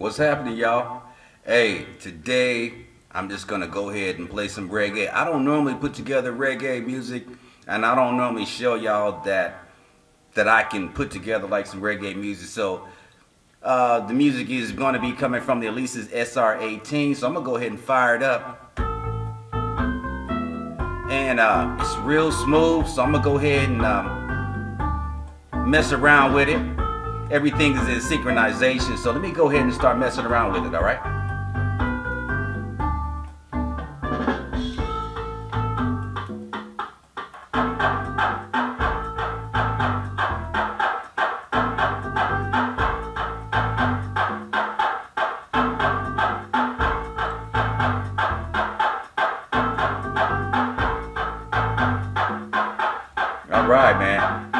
What's happening, y'all? Hey, today I'm just gonna go ahead and play some reggae. I don't normally put together reggae music, and I don't normally show y'all that that I can put together like some reggae music. So uh, the music is going to be coming from the Alesis SR18. So I'm gonna go ahead and fire it up, and uh, it's real smooth. So I'm gonna go ahead and um, mess around with it everything is in synchronization. So let me go ahead and start messing around with it, all right? All right, man.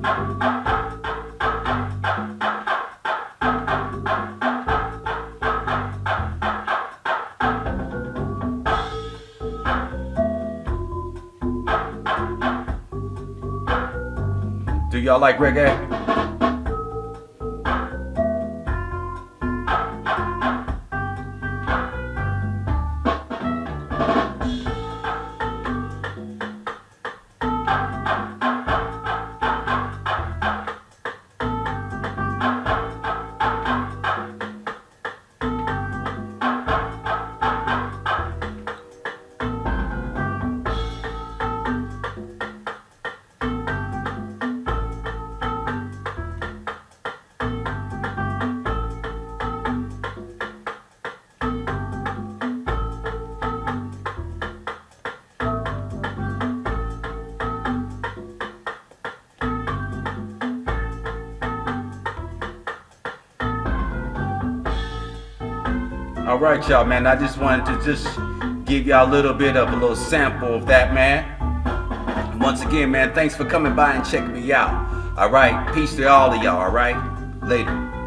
Do y'all like reggae? All right, y'all, man. I just wanted to just give y'all a little bit of a little sample of that, man. Once again, man, thanks for coming by and checking me out. All right, peace to all of y'all. All right, later.